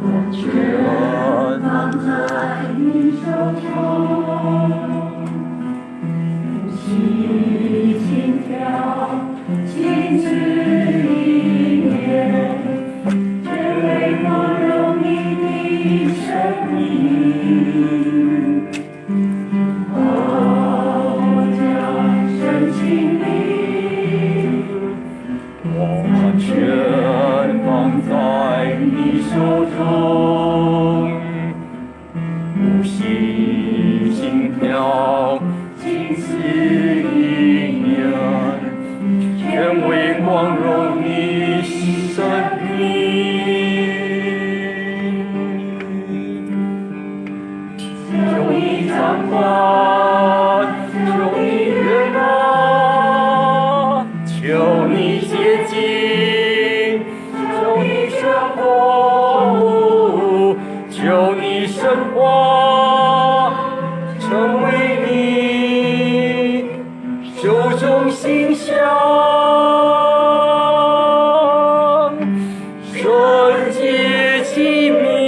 我却放在你手中，吸心跳，静思意念，全为光荣你生命。求你掌管，求你悦纳，求你接近，心香，纯洁其名。